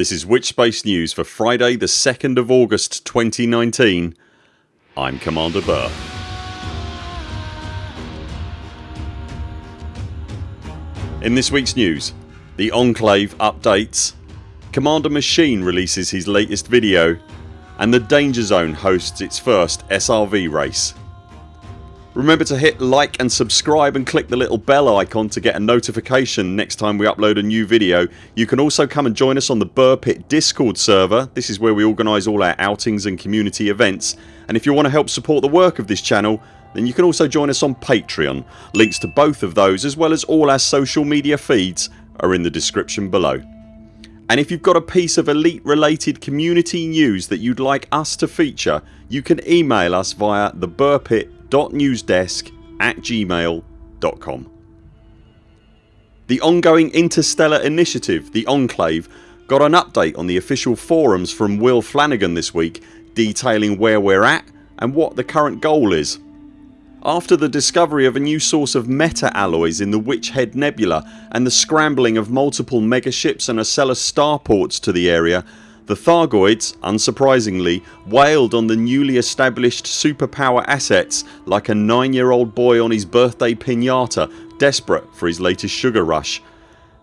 This is Witchspace News for Friday the 2nd of August 2019 I'm Commander Burr. In this weeks news the Enclave updates, Commander Machine releases his latest video and the Danger Zone hosts its first SRV race. Remember to hit like and subscribe and click the little bell icon to get a notification next time we upload a new video. You can also come and join us on the Burr Pit discord server. This is where we organise all our outings and community events and if you want to help support the work of this channel then you can also join us on Patreon. Links to both of those as well as all our social media feeds are in the description below. And if you've got a piece of elite related community news that you'd like us to feature you can email us via the Pit newsdesk at gmail.com. The ongoing interstellar initiative, the Enclave, got an update on the official forums from Will Flanagan this week detailing where we're at and what the current goal is. After the discovery of a new source of meta-alloys in the Witch Head Nebula and the scrambling of multiple megaships and Ocellus starports to the area the Thargoids, unsurprisingly, wailed on the newly established superpower assets like a 9 year old boy on his birthday pinata desperate for his latest sugar rush.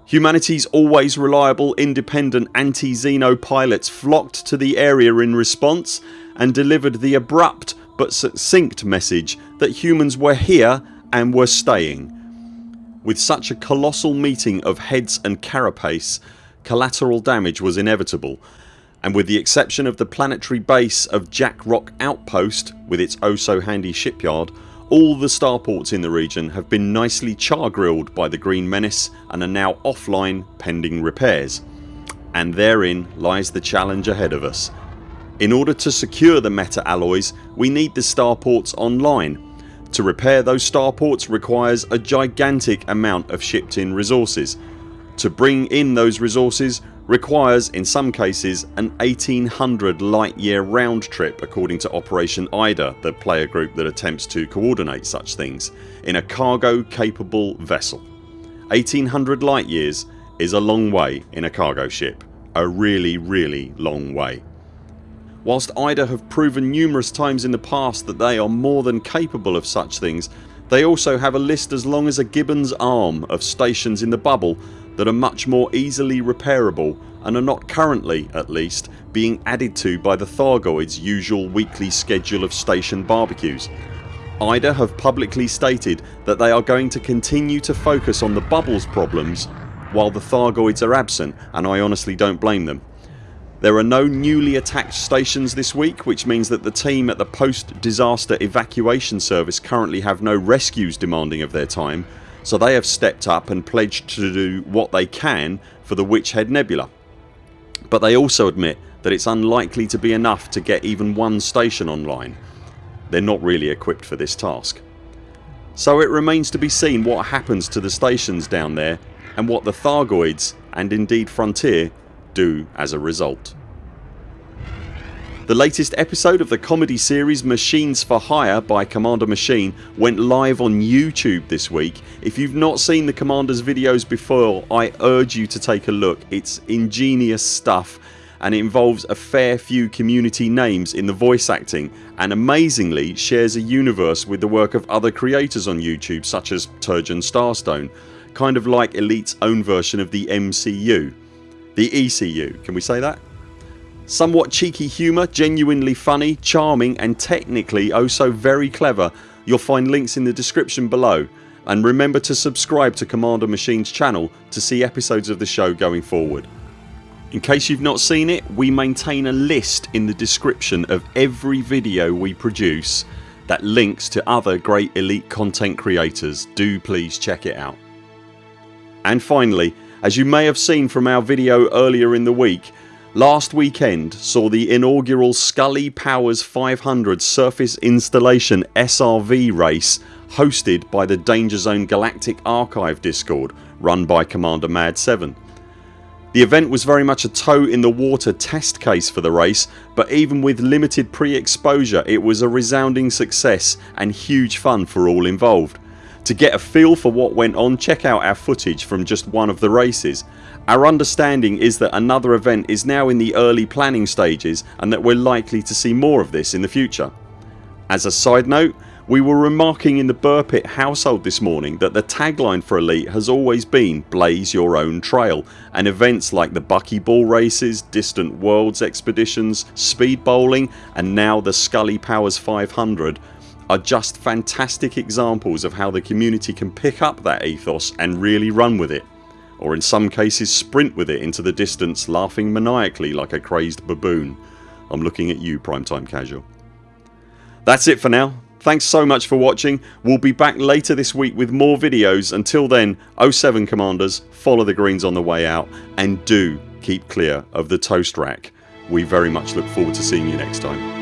Humanity's always reliable independent anti-Xeno pilots flocked to the area in response and delivered the abrupt but succinct message that humans were here and were staying. With such a colossal meeting of heads and carapace collateral damage was inevitable and with the exception of the planetary base of Jack Rock Outpost with its oh so handy shipyard all the starports in the region have been nicely char grilled by the Green Menace and are now offline pending repairs. And therein lies the challenge ahead of us. In order to secure the meta alloys we need the starports online. To repair those starports requires a gigantic amount of shipped in resources. To bring in those resources requires in some cases an 1800 light year round trip according to Operation IDA the player group that attempts to coordinate such things in a cargo capable vessel. 1800 light years is a long way in a cargo ship. A really really long way. Whilst IDA have proven numerous times in the past that they are more than capable of such things they also have a list as long as a gibbon's arm of stations in the bubble that are much more easily repairable and are not currently, at least, being added to by the Thargoids usual weekly schedule of station barbecues. IDA have publicly stated that they are going to continue to focus on the bubbles problems while the Thargoids are absent and I honestly don't blame them. There are no newly attacked stations this week which means that the team at the post disaster evacuation service currently have no rescues demanding of their time so they have stepped up and pledged to do what they can for the Witch Head Nebula. But they also admit that it's unlikely to be enough to get even one station online. They're not really equipped for this task. So it remains to be seen what happens to the stations down there and what the Thargoids and indeed Frontier do as a result. The latest episode of the comedy series Machines for Hire by Commander Machine went live on YouTube this week. If you've not seen the Commander's videos before I urge you to take a look. It's ingenious stuff and it involves a fair few community names in the voice acting and amazingly shares a universe with the work of other creators on YouTube such as Turgeon Starstone kind of like Elite's own version of the MCU. The ECU can we say that? Somewhat cheeky humour, genuinely funny, charming and technically oh so very clever. You'll find links in the description below and remember to subscribe to Commander Machine's channel to see episodes of the show going forward. In case you've not seen it we maintain a list in the description of every video we produce that links to other great elite content creators. Do please check it out. And finally as you may have seen from our video earlier in the week Last weekend saw the inaugural Scully Powers 500 Surface Installation SRV race hosted by the Danger Zone Galactic Archive discord run by Commander Mad7. The event was very much a toe in the water test case for the race but even with limited pre-exposure it was a resounding success and huge fun for all involved. To get a feel for what went on check out our footage from just one of the races. Our understanding is that another event is now in the early planning stages and that we're likely to see more of this in the future. As a side note we were remarking in the Burpit household this morning that the tagline for Elite has always been blaze your own trail and events like the buckyball races, distant worlds expeditions, speed bowling and now the Scully Powers 500 are just fantastic examples of how the community can pick up that ethos and really run with it or in some cases sprint with it into the distance laughing maniacally like a crazed baboon. I'm looking at you Primetime Casual. That's it for now. Thanks so much for watching. We'll be back later this week with more videos. Until then 0 7 CMDRs follow the greens on the way out and do keep clear of the toast rack. We very much look forward to seeing you next time.